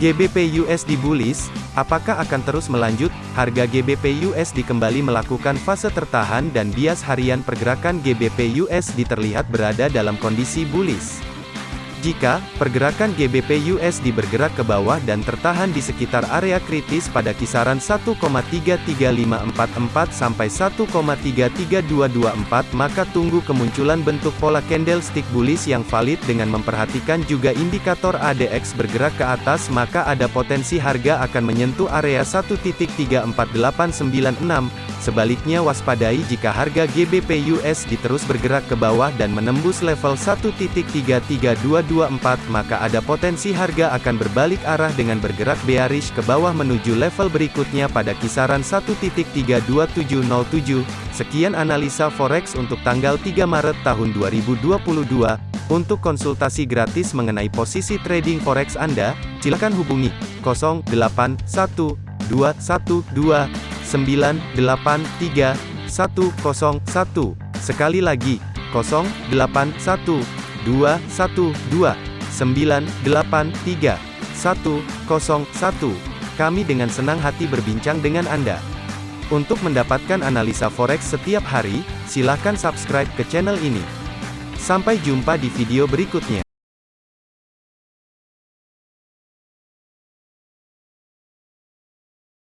GBP USD bullish, apakah akan terus melanjut? Harga GBP USD kembali melakukan fase tertahan dan bias harian pergerakan GBP USD terlihat berada dalam kondisi bullish. Jika pergerakan GBP USD bergerak ke bawah dan tertahan di sekitar area kritis pada kisaran 1,33544 sampai 1,33224 maka tunggu kemunculan bentuk pola candlestick bullish yang valid dengan memperhatikan juga indikator ADX bergerak ke atas maka ada potensi harga akan menyentuh area 1.34896 Sebaliknya waspadai jika harga GBP USD terus bergerak ke bawah dan menembus level 1.33224 maka ada potensi harga akan berbalik arah dengan bergerak bearish ke bawah menuju level berikutnya pada kisaran 1.32707. Sekian analisa forex untuk tanggal 3 Maret tahun 2022. Untuk konsultasi gratis mengenai posisi trading forex Anda, silakan hubungi 081212 983 101. Sekali lagi, 081 212 983 101. Kami dengan senang hati berbincang dengan Anda. Untuk mendapatkan analisa forex setiap hari, silakan subscribe ke channel ini. Sampai jumpa di video berikutnya.